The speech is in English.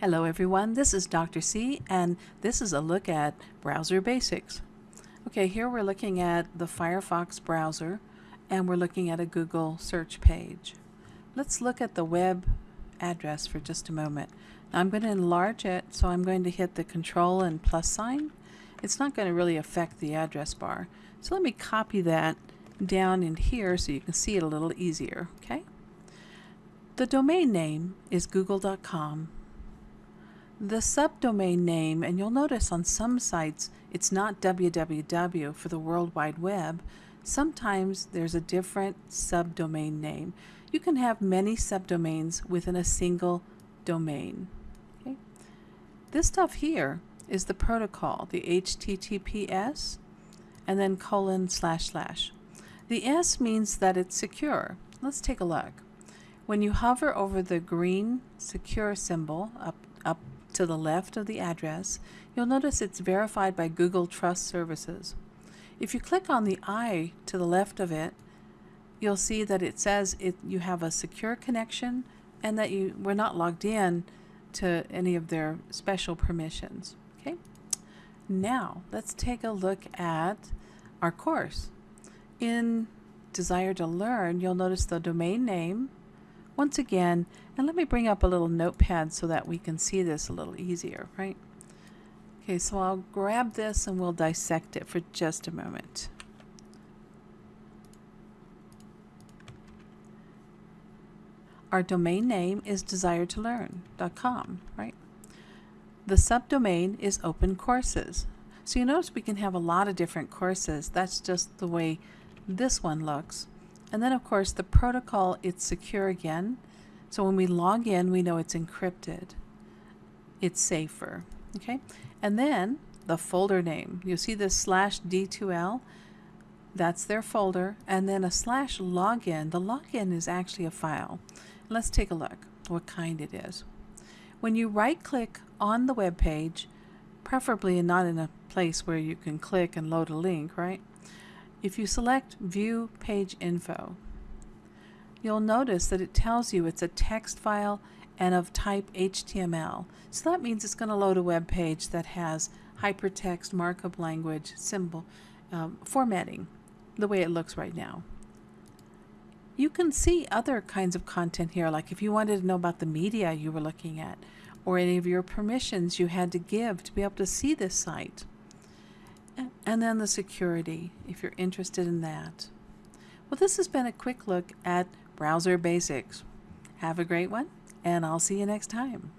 Hello everyone, this is Dr. C and this is a look at browser basics. Okay, here we're looking at the Firefox browser and we're looking at a Google search page. Let's look at the web address for just a moment. Now I'm going to enlarge it so I'm going to hit the control and plus sign. It's not going to really affect the address bar. So let me copy that down in here so you can see it a little easier. Okay. The domain name is google.com the subdomain name, and you'll notice on some sites it's not www for the World Wide Web. Sometimes there's a different subdomain name. You can have many subdomains within a single domain. Okay? This stuff here is the protocol, the HTTPS, and then colon slash slash. The S means that it's secure. Let's take a look. When you hover over the green secure symbol up, up to the left of the address, you'll notice it's verified by Google Trust Services. If you click on the I to the left of it, you'll see that it says it, you have a secure connection and that you were not logged in to any of their special permissions. Okay. Now let's take a look at our course. In Desire to Learn, you'll notice the domain name, once again, and let me bring up a little notepad so that we can see this a little easier, right? Okay, so I'll grab this and we'll dissect it for just a moment. Our domain name is desiretolearn.com, right? The subdomain is open courses. So you notice we can have a lot of different courses. That's just the way this one looks. And then of course the protocol, it's secure again. So when we log in, we know it's encrypted. It's safer, okay? And then the folder name. You see this slash D2L? That's their folder. And then a slash login. The login is actually a file. Let's take a look what kind it is. When you right click on the web page, preferably not in a place where you can click and load a link, right? If you select View Page Info, you'll notice that it tells you it's a text file and of type HTML. So that means it's going to load a web page that has hypertext markup language symbol um, formatting the way it looks right now. You can see other kinds of content here, like if you wanted to know about the media you were looking at, or any of your permissions you had to give to be able to see this site. And then the security, if you're interested in that. Well, this has been a quick look at browser basics. Have a great one, and I'll see you next time.